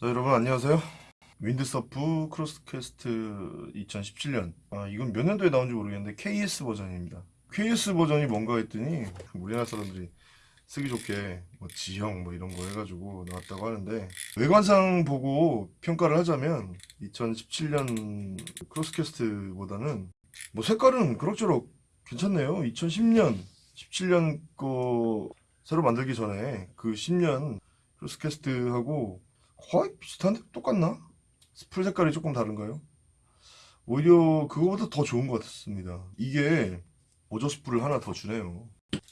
자 여러분 안녕하세요. 윈드서프 크로스캐스트 2017년. 아 이건 몇 년도에 나온지 모르겠는데 KS 버전입니다. KS 버전이 뭔가 했더니 우리나라 사람들이 쓰기 좋게 뭐 지형 뭐 이런 거 해가지고 나왔다고 하는데 외관상 보고 평가를 하자면 2017년 크로스캐스트보다는 뭐 색깔은 그럭저럭 괜찮네요. 2010년 17년 거 새로 만들기 전에 그 10년 크로스캐스트하고 거의 비슷한데 똑같나? 스풀 색깔이 조금 다른가요? 오히려 그거보다 더 좋은 것 같습니다. 이게 보조 스풀을 하나 더 주네요.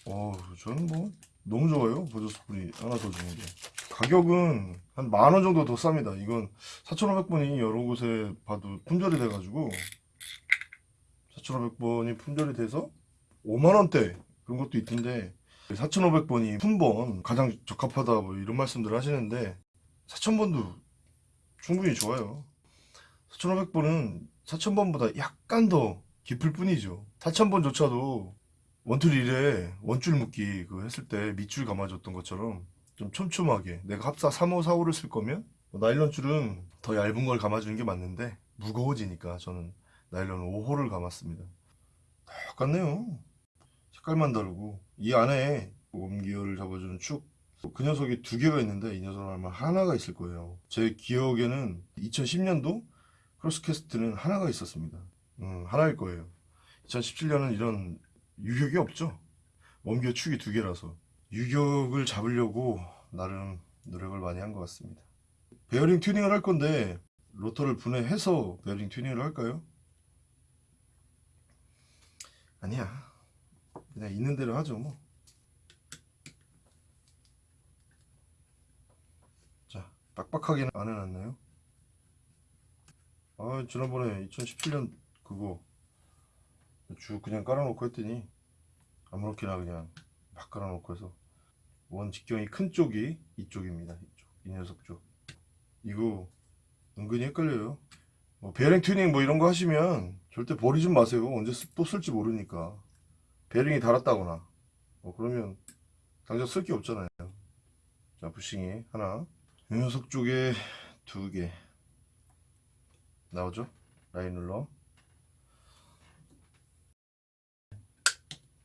어, 저는 뭐 너무 좋아요. 보조 스풀이 하나 더 주는 게. 가격은 한 만 원 정도 더 쌉니다. 이건 4,500번이 여러 곳에 봐도 품절이 돼가지고 4,500번이 품절이 돼서 5만 원대 그런 것도 있던데 4,500번이 품번 가장 적합하다 뭐 이런 말씀들 하시는데 4,000번도 충분히 좋아요. 4,500번은 4,000번보다 약간 더 깊을 뿐이죠. 4,000번조차도 원툴 1에 원줄 묶기 그 했을 때 밑줄 감아줬던 것처럼 좀 촘촘하게 내가 합사 3호 4호를 쓸 거면 뭐 나일론 줄은 더 얇은 걸 감아주는 게 맞는데 무거워지니까 저는 나일론 5호를 감았습니다. 똑같네요. 색깔만 다르고 이 안에 웜기어를 잡아주는 축 그 녀석이 두 개가 있는데 이 녀석은 아마 하나가 있을 거예요. 제 기억에는 2010년도 크로스캐스트는 하나가 있었습니다. 음, 하나일 거예요. 2017년은 이런 유격이 없죠. 웜기어 축이 두 개라서. 유격을 잡으려고 나름 노력을 많이 한 것 같습니다. 베어링 튜닝을 할 건데 로터를 분해해서 베어링 튜닝을 할까요? 아니야. 그냥 있는 대로 하죠 뭐. 자 빡빡하게는 안 해놨네요? 아 지난번에 2017년 그거 쭉 그냥 깔아놓고 했더니 아무렇게나 그냥 막 깔아놓고 해서 원 직경이 큰 쪽이 이쪽입니다 이쪽 이 녀석 쪽. 이거 은근히 헷갈려요. 뭐 베어링 튜닝 뭐 이런 거 하시면 절대 버리지 마세요. 언제 쓸지 모르니까. 베링이 닳았다거나. 뭐 그러면 당장 쓸 게 없잖아요. 자 부싱이 하나 이 녀석 쪽에 두 개. 나오죠? line roller.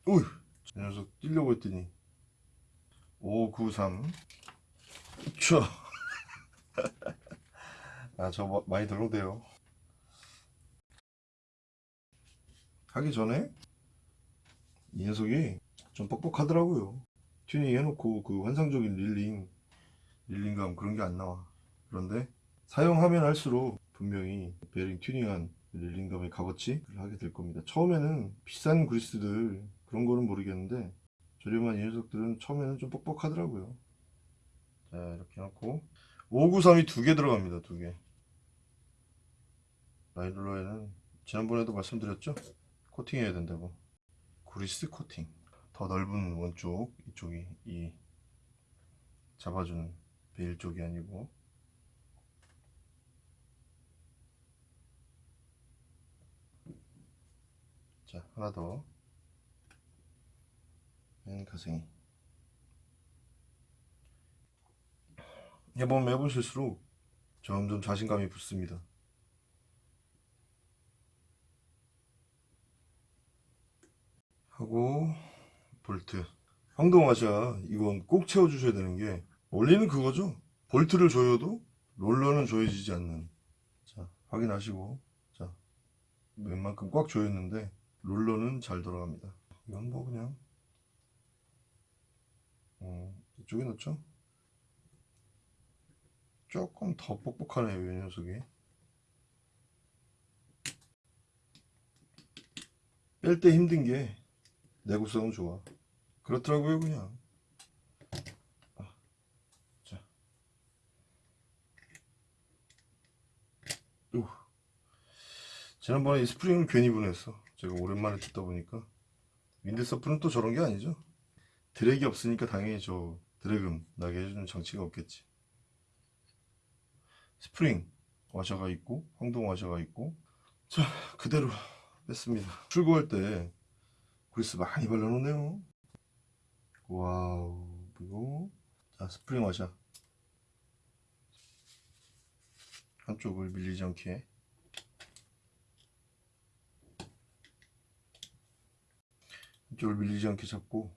우이 이 녀석 뛰려고 했더니. 593 쳐. 아저 많이 덜렁대요. 하기 전에 이 녀석이 좀 뻑뻑하더라고요. 튜닝 해놓고 그 환상적인 reeling reeling감 그런 게 안 나와. 그런데 사용하면 할수록 분명히 베링 튜닝한 reeling감의 값어치를 하게 될 겁니다. 처음에는 비싼 그리스들 그런 거는 모르겠는데 저렴한 이 녀석들은 처음에는 좀 뻑뻑하더라고요. 자 이렇게 해놓고 593이 두 개 들어갑니다 두개. 라이룰러에는 지난번에도 말씀드렸죠? 코팅해야 된다고. 그리스 코팅. 더 넓은 원쪽 이쪽이 이 잡아주는 베일 쪽이 아니고. 자 하나 더. 맨 가생이. 해보면 해보실수록 점점 자신감이 붙습니다. 하고 볼트. 황동화자 이건 꼭 채워주셔야 되는 게 원리는 그거죠. 볼트를 조여도 롤러는 조여지지 않는. 자 확인하시고. 자 웬만큼 꽉 조였는데 롤러는 잘 돌아갑니다. 이건 뭐 그냥 어, 이쪽에 넣죠? 조금 더 뻑뻑하네요 이 녀석이. 뺄 때 힘든 게 내구성은 좋아. 그렇더라고요 그냥 아, 자 우. 지난번에 이 스프링을 괜히 보냈어. 제가 오랜만에 듣다 보니까. 윈드서프는 또 저런 게 아니죠? drag이 없으니까 당연히 저 drag음 나게 해주는 장치가 없겠지. 스프링 와셔가 있고 황동 와셔가 있고. 자 그대로 뺐습니다. 출고할 때 그리스 많이 발라놓네요. Wow 이거 자 스프링 와셔. 한쪽을 밀리지 않게 한쪽을 밀리지 않게 잡고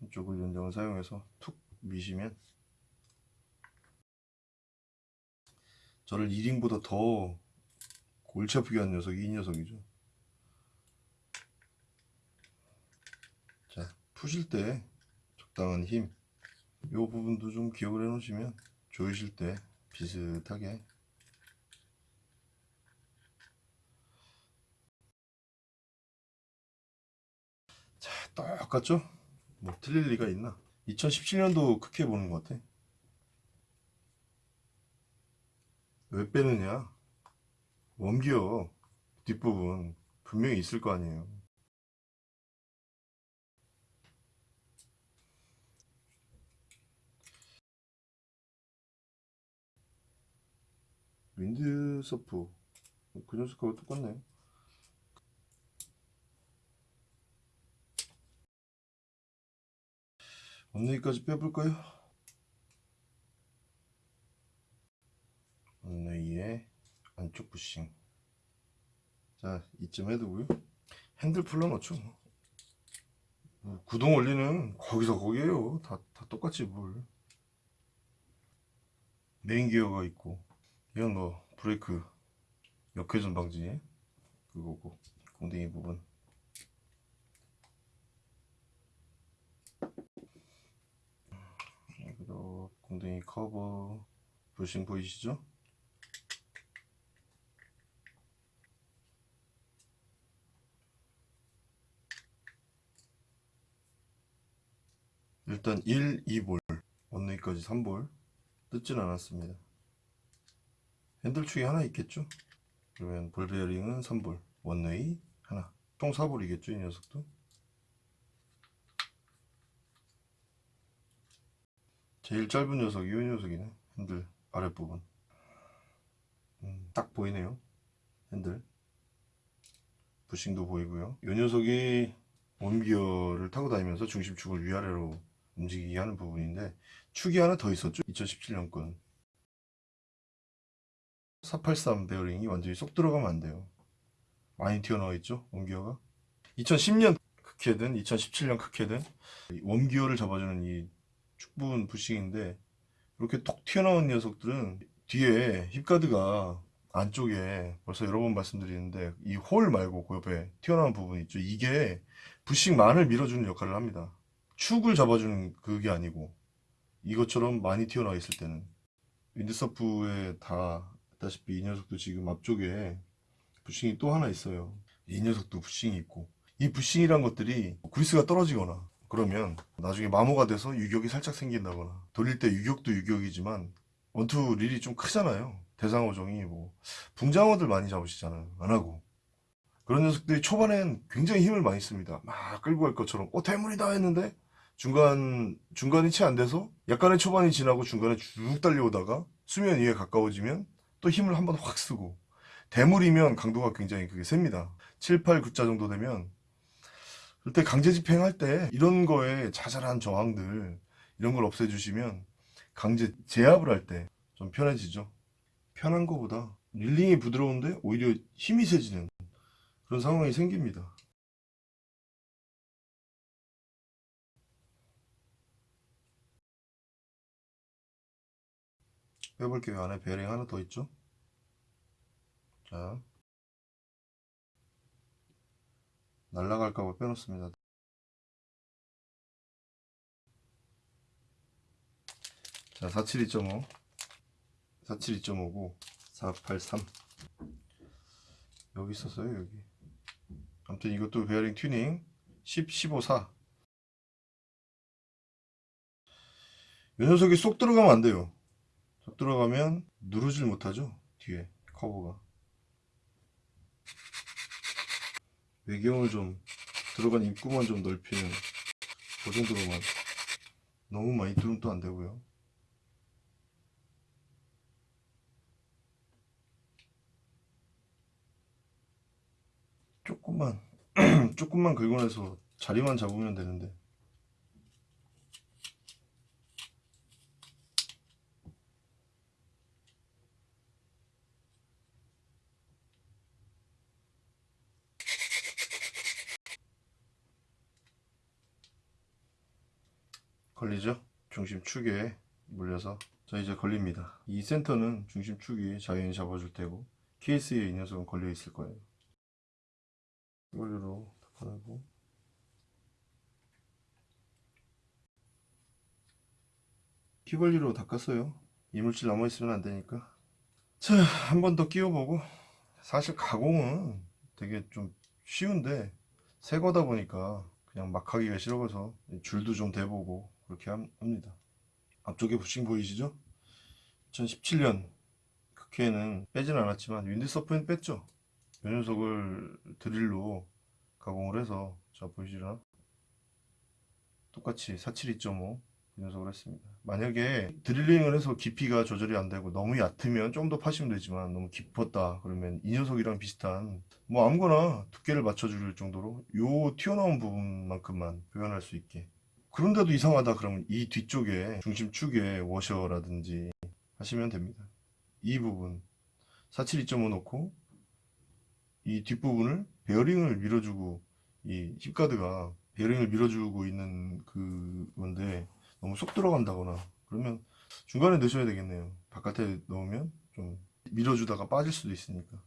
한쪽을 연장을 사용해서 툭 미시면 저를 1인보다 더 골치 아프게 한 녀석이 이 녀석이죠. 자 푸실 때 적당한 힘 이 부분도 좀 기억을 해 놓으시면 조이실 때 비슷하게 자 똑같죠? 뭐 틀릴 리가 있나? 2017년도 크게 보는 것 같아. 왜 빼느냐? 원기어 뒷부분 분명히 있을 거 아니에요. 윈드서프. 그 녀석하고 똑같네 언네이까지 빼볼까요? 언네이의 안쪽 부싱. 자 이쯤 해두고요. 핸들 풀러놓죠 뭐. 뭐 구동 원리는 거기서 거기에요. 다, 다 똑같지 뭘. 메인 기어가 있고 이건 뭐 브레이크 역회전 방지 그거고 공댕이 부분 여기도 공댕이 커버 부싱 보이시죠? 일단 1, 2볼 원웨이까지 3볼 뜯진 않았습니다 핸들축이 하나 있겠죠? 그러면 볼 베어링은 3볼 원웨이 하나 총 4볼이겠죠 이 녀석도 제일 짧은 녀석이 이 녀석이네 핸들 아랫부분. 음, 딱 보이네요 핸들. 부싱도 보이고요. 이 녀석이 웜기어를 타고 다니면서 중심축을 위아래로 움직이게 하는 부분인데 축이 하나 더 있었죠 2017년 건483 베어링이 완전히 쏙 들어가면 안 돼요. 많이 튀어나와 있죠 웜기어가? 2010년 크케든 2017년 크케든 원기어를 잡아주는 이 축부분 부싱인데 이렇게 톡 튀어나온 녀석들은 뒤에 힙가드가 안쪽에 벌써 여러 번 말씀드리는데 이 홀 말고 그 옆에 튀어나온 부분 있죠. 이게 부싱만을 밀어주는 역할을 합니다. 축을 잡아주는 그게 아니고 이것처럼 많이 튀어나와 있을 때는. 윈드서프에 다 다시피 이 녀석도 지금 앞쪽에 부싱이 또 하나 있어요. 이 녀석도 부싱이 있고 이 부싱이란 것들이 그리스가 떨어지거나 그러면 나중에 마모가 돼서 유격이 살짝 생긴다거나 돌릴 때 유격도 유격이지만 원투 릴이 좀 크잖아요. 대상어종이 뭐 붕장어들 많이 잡으시잖아요. 안하고. 그런 녀석들이 초반엔 굉장히 힘을 많이 씁니다. 막 끌고 갈 것처럼 어 대물이다. 했는데 중간 중간이 채 안 돼서 약간의 초반이 지나고 중간에 쭉 달려오다가 수면 위에 가까워지면 또 힘을 한번 확 쓰고. 대물이면 강도가 굉장히 그게 셉니다. 7, 8, 9자 정도 되면 그때 강제 집행할 때 이런 거에 자잘한 저항들 이런 걸 없애주시면 강제 제압을 할 때 좀 편해지죠. 편한 거보다 릴링이 부드러운데 오히려 힘이 세지는 그런 상황이 생깁니다. 빼볼게요. 안에 베어링 하나 더 있죠? 자 날라갈까봐 빼놓습니다. 자 472.5 472.5고 483 여기 있었어요 여기. 아무튼 이것도 베어링 튜닝. 10, 15, 4이 녀석이 쏙 들어가면 안 돼요. 쏙 들어가면 누르질 못하죠 뒤에 커브가 외경을 좀 들어간 입구만 좀 넓히는 그 정도로만 너무 많이 뚫으면 또 안되고요. 조금만 조금만 긁어내서 자리만 잡으면 되는데 걸리죠? 중심축에 물려서 자 이제 걸립니다. 이 센터는 중심축이 자연히 잡아줄 테고 케이스에 이 녀석은 걸려 있을 거예요. 이걸로 닦아내고 휘걸리로 닦았어요. 이물질 남아있으면 안 되니까. 자, 한 번 더 끼워보고. 사실 가공은 되게 좀 쉬운데, 새 거다 보니까 그냥 막 하기가 싫어서 줄도 좀 대보고 그렇게 함- 합니다. 앞쪽에 부싱 보이시죠? 2017년 국회에는 빼진 않았지만 윈드서프는 뺐죠. 이 녀석을 드릴로 가공을 해서 자 보이시나? 똑같이 472.5이 녀석을 했습니다. 만약에 드릴링을 해서 깊이가 조절이 안 되고 너무 얕으면 좀 더 파시면 되지만 너무 깊었다 그러면 이 녀석이랑 비슷한 뭐 아무거나 두께를 맞춰줄 정도로 요 튀어나온 부분만큼만 표현할 수 있게 그런데도 이상하다 그러면 이 뒤쪽에 중심축에 워셔라든지 하시면 됩니다. 이 부분 472.5 놓고 이 뒷부분을 베어링을 밀어주고 이 힙가드가 베어링을 밀어주고 있는 그 건데 너무 쏙 들어간다거나 그러면 중간에 넣으셔야 되겠네요. 바깥에 넣으면 좀 밀어주다가 빠질 수도 있으니까.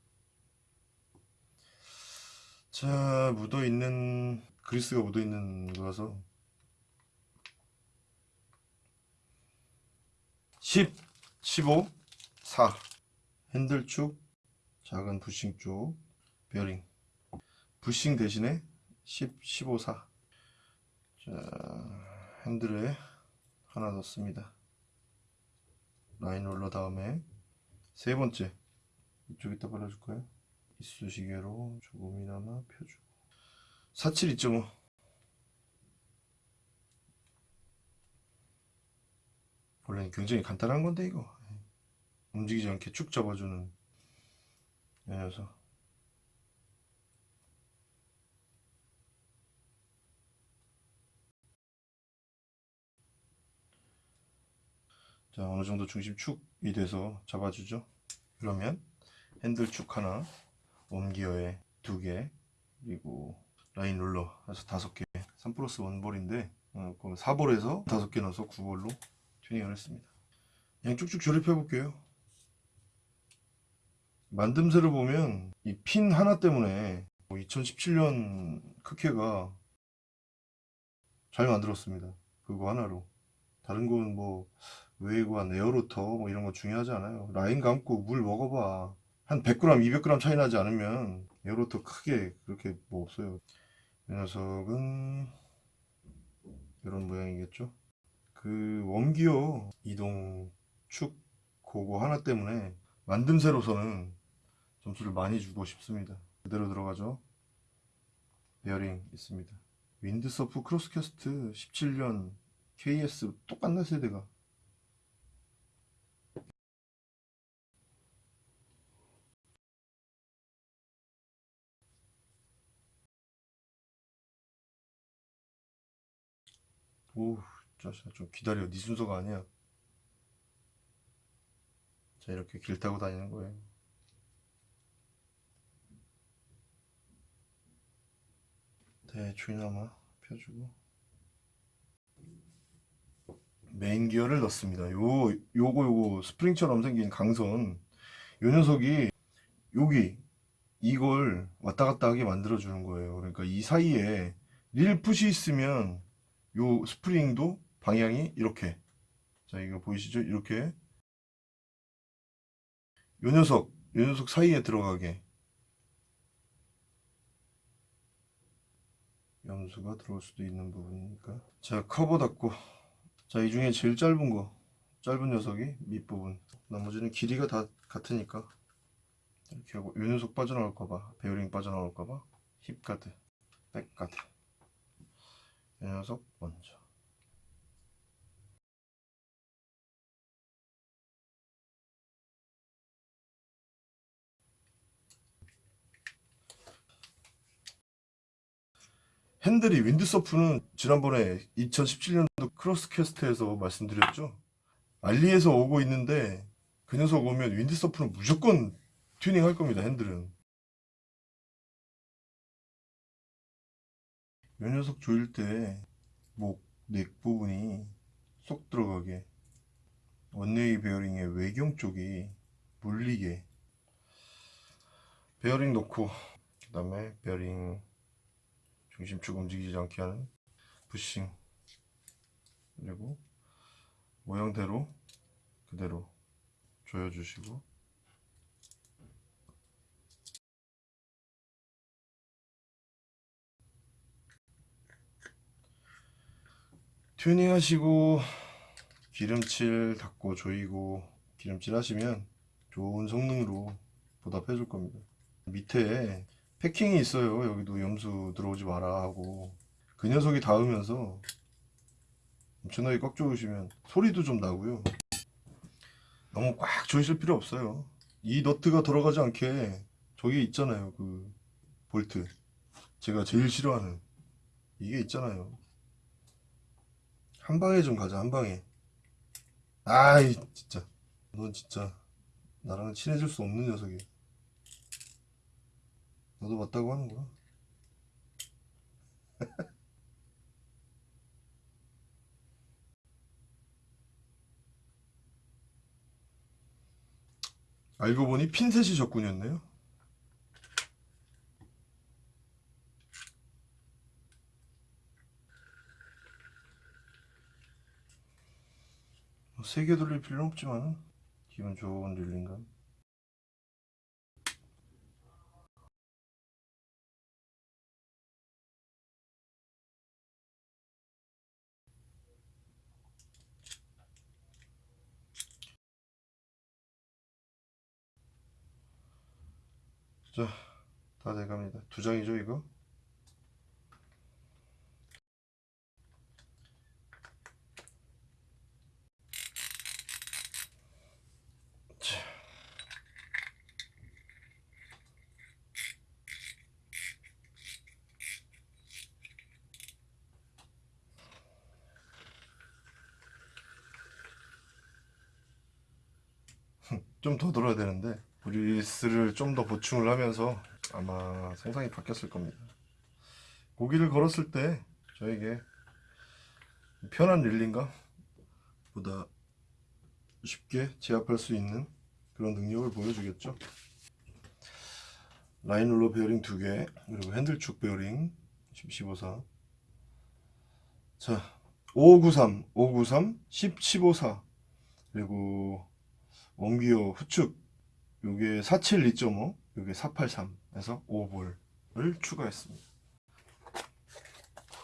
자, 묻어 있는 그리스가 묻어 있는 거라서 10, 15, 4 핸들축 작은 부싱 쪽 베어링. 부싱 대신에 10, 15, 4 자, 핸들에 하나 넣습니다. 라인 롤러 다음에 세 번째. 이쪽에다 발라줄까요? 이쑤시개로 조금이나마 펴주고. 472.5 원래는 굉장히 간단한 건데 이거. 움직이지 않게 축 잡아주는 이 녀석 자 어느 정도 중심축이 돼서 잡아주죠. 그러면 핸들축 하나 옴기어에 두개 그리고 라인 롤러 해서 다섯 개. 3 플러스 1볼인데 어, 4볼에서 다섯 개 넣어서 9볼로 튜닝을 했습니다 그냥 쭉쭉 조립해 볼게요 만듦새를 보면 이 핀 하나 때문에 2017년 크케가 잘 만들었습니다 그거 하나로 다른 건뭐 웨이관, air rotor 뭐 이런 거 중요하지 않아요. 라인 감고 물 먹어봐. 한 100g, 200g 차이 나지 않으면 air rotor 크게 그렇게 뭐 없어요. 이 녀석은 이런 모양이겠죠. 그 웜기어 이동 축 그거 하나 때문에 만듦새로서는 점수를 많이 주고 싶습니다. 그대로 들어가죠. 베어링 있습니다. 윈드서프 크로스캐스트 17년 KS 똑같네 세대가. 오, 자식아 좀 기다려. 네 순서가 아니야. 자, 이렇게 길 타고 다니는 거예요. 대충이나마 펴주고 메인 기어를 넣습니다. 요 요거 요거 스프링처럼 생긴 강선 요 녀석이 여기 이걸 왔다 갔다 하게 만들어 주는 거예요. 그러니까 이 사이에 릴 풋이 있으면 요 스프링도 방향이 이렇게. 자 이거 보이시죠? 이렇게. 요 녀석 요 녀석 사이에 들어가게. 염수가 들어올 수도 있는 부분이니까. 자 커버 닫고. 자 이 중에 제일 짧은 거. 짧은 녀석이 밑부분. 나머지는 길이가 다 같으니까. 이렇게 하고. 요 녀석 빠져나올까봐. 베어링 빠져나올까봐. hip guard. back guard. 이 녀석 먼저 핸들이 윈드서프는 지난번에 2017년도 크로스캐스트에서 말씀드렸죠. 알리에서 오고 있는데 그 녀석 오면 윈드서프는 무조건 튜닝 할 겁니다 핸들은. 이 녀석 조일 때 목 neck 부분이 쏙 들어가게 one-way 베어링의 외경 쪽이 물리게. 베어링 놓고 그 다음에 베어링 중심축 움직이지 않게 하는 부싱. 그리고 모양대로 그대로 조여주시고. 튜닝 하시고 기름칠 닦고 조이고 기름칠 하시면 좋은 성능으로 보답해 줄 겁니다. 밑에 패킹이 있어요. 여기도 염수 들어오지 마라 하고. 그 녀석이 닿으면서 엄청나게 꽉 조이시면 소리도 좀 나고요. 너무 꽉 조이실 필요 없어요. 이 너트가 들어가지 않게 저기 있잖아요. 그 볼트. 제가 제일 싫어하는. 이게 있잖아요. 한 방에 좀 가자 한 방에. 아이 진짜. 넌 진짜 나랑 친해질 수 없는 녀석이 너도 맞다고 하는구나 알고 보니 핀셋이 적군이었네요. 세게 돌릴 필요는 없지만 기분 좋은 릴링감 자, 다 돼갑니다. 두 장이죠, 이거? 자. 좀더 돌아야 되는데 브리스를 좀 더 보충을 하면서 아마 성상이 바뀌었을 겁니다. 고기를 걸었을 때 저에게 편한 reeling감 보다 쉽게 제압할 수 있는 그런 능력을 보여주겠죠. 라인 롤러 베어링 2개 그리고 핸들축 베어링 154 자, 5593, 593, 10, 154 그리고 웜기어 후축 요게 47 2.5 요게 483에서 5볼을 추가했습니다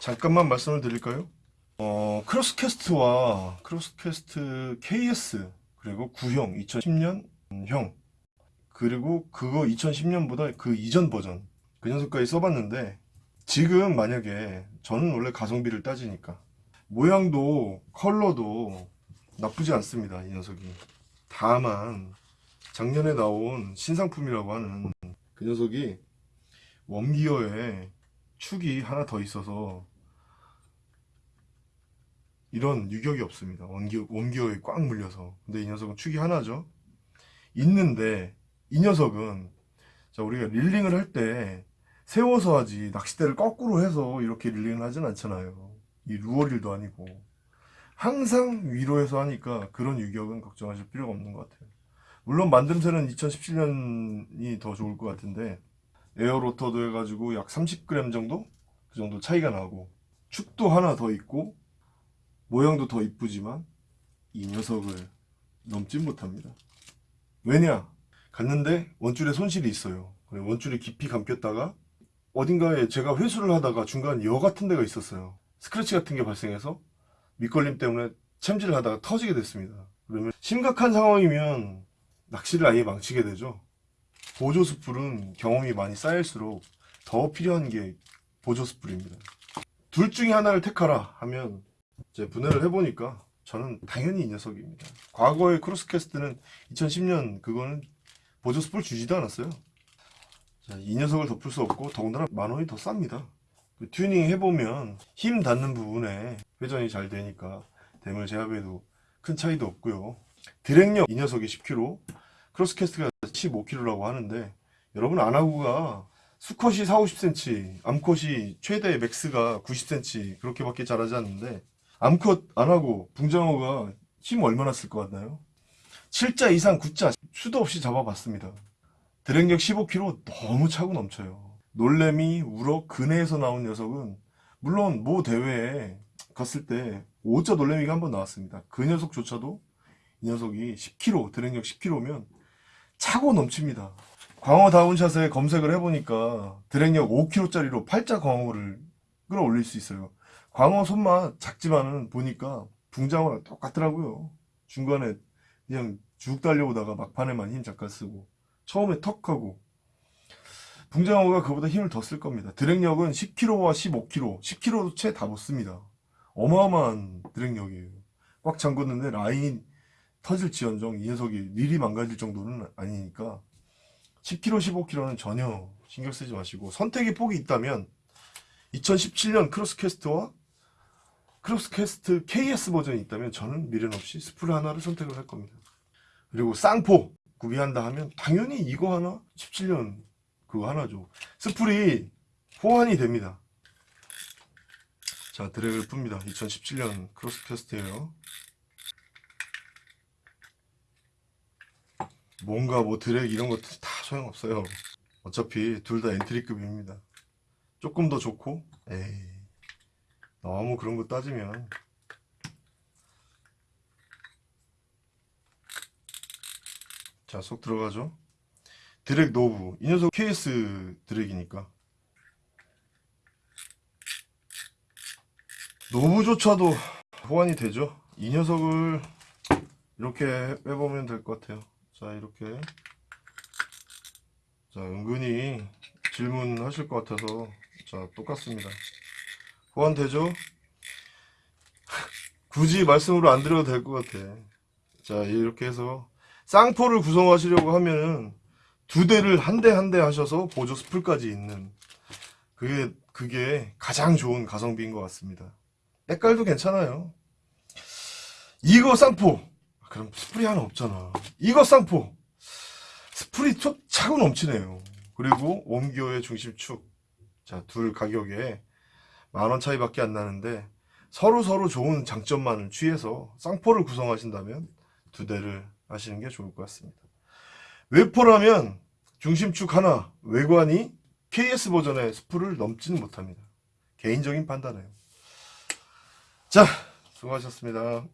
잠깐만 말씀을 드릴까요? 어, 크로스캐스트와 크로스캐스트 KS 그리고 구형 2010년 형 그리고 그거 2010년보다 그 이전 버전 그 녀석까지 써봤는데 지금 만약에 저는 원래 가성비를 따지니까 모양도 컬러도 나쁘지 않습니다 이 녀석이 다만 작년에 나온 신상품이라고 하는 그 녀석이 웜기어에 축이 하나 더 있어서 이런 유격이 없습니다. 원기어, 웜기어에 꽉 물려서. 근데 이 녀석은 축이 하나죠. 있는데 이 녀석은 자 우리가 릴링을 할 때 세워서 하지 낚싯대를 거꾸로 해서 이렇게 릴링을 하진 않잖아요. 이 루어릴도 아니고. 항상 위로 해서 하니까 그런 유격은 걱정하실 필요가 없는 것 같아요 물론 만듦새는 2017년이 더 좋을 것 같은데 에어로터도 해가지고 약 30g 정도? 그 정도 차이가 나고 축도 하나 더 있고 모양도 더 이쁘지만 이 녀석을 넘지 못합니다 왜냐? 갔는데 원줄에 손실이 있어요 원줄이 깊이 감겼다가 어딘가에 제가 회수를 하다가 중간 여 같은 데가 있었어요 스크래치 같은 게 발생해서 밑걸림 때문에 챔질을 하다가 터지게 됐습니다 그러면 심각한 상황이면 낚시를 아예 망치게 되죠. 보조 스풀은 경험이 많이 쌓일수록 더 필요한 게 보조 스풀입니다. 둘 중에 하나를 택하라 하면 이제 분해를 해보니까 저는 당연히 이 녀석입니다. 과거의 크로스캐스트는 2010년 그거는 보조 스풀 주지도 않았어요. 자, 이 녀석을 덮을 수 없고 더군다나 만 원이 더 쌉니다. 그 튜닝 해보면 힘 닿는 부분에 회전이 잘 되니까 대물 제압에도 큰 차이도 없고요. drag력 이 녀석이 10kg 크로스캐스트가 15kg라고 하는데 여러분 아나고가 수컷이 4, 50cm 암컷이 최대 max가 90cm 그렇게밖에 자라지 않는데 암컷 아나고 붕장어가 힘 얼마나 쓸 것 같나요? 7자 이상 9자 수도 없이 잡아봤습니다. 드랙력 15kg 너무 차고 넘쳐요. 놀래미, 우럭, 근해에서 나온 녀석은 물론 모 대회에 갔을 때 5자 놀래미가 한 번 나왔습니다. 그 녀석조차도 이 녀석이 10kg, 드랙력 10kg면 차고 넘칩니다. 광어 다운샷에 검색을 해보니까 드랙력 5kg짜리로 8자 광어를 끌어올릴 수 있어요. 광어 손맛 작지만은 보니까 붕장어랑 똑같더라고요. 중간에 그냥 쭉 달려오다가 막판에만 힘 잠깐 쓰고 처음에 턱하고 붕장어가 그보다 힘을 더 쓸 겁니다. 드랙력은 10kg와 15kg, 10kg도 채 다 못 씁니다. 어마어마한 드랙력이에요. 꽉 잠궜는데 라인이 터질지언정 이 녀석이 릴이 망가질 정도는 아니니까 10kg, 15kg는 전혀 신경 쓰지 마시고 선택의 폭이 있다면 2017년 크로스캐스트와 크로스캐스트 KS 버전이 있다면 저는 미련 없이 스프를 하나를 선택을 할 겁니다. 그리고 쌍포 구비한다 하면 당연히 이거 하나 17년 그거 하나죠. 스풀이 호환이 됩니다. 자 drag를 풉니다. 2017년 크로스캐스트예요. 뭔가 뭐 드랙 이런 것도 다 소용없어요. 어차피 둘 다 entry급입니다. 조금 더 좋고 에이 너무 그런 거 따지면. 자쏙 들어가죠? 드랙 노브. 이 녀석 KS 드랙이니까. 노브조차도 호환이 되죠? 이 녀석을 이렇게 해보면 될 것 같아요 자 이렇게 자 은근히 질문하실 것 같아서 자 똑같습니다 호환되죠? 굳이 말씀으로 안 드려도 될 것 같아. 자, 이렇게 해서 쌍포를 구성하시려고 하면은 두 대를 한 대 한 대 하셔서 보조 스풀까지 있는 그게 그게 가장 좋은 가성비인 것 같습니다. 때깔도 괜찮아요. 이거 쌍포 그럼 스풀이 하나 없잖아. 이거 쌍포 스풀이 툭 차고 넘치네요. 그리고 옴기어의 중심축 자둘 가격에 만 원 차이밖에 안 나는데 서로 서로 좋은 장점만을 취해서 쌍포를 구성하신다면 두 대를 하시는 게 좋을 것 같습니다. 외포라면 중심축 하나, 외관이 KS 버전의 스프를 넘지는 못합니다. 개인적인 판단이에요. 자, 수고하셨습니다.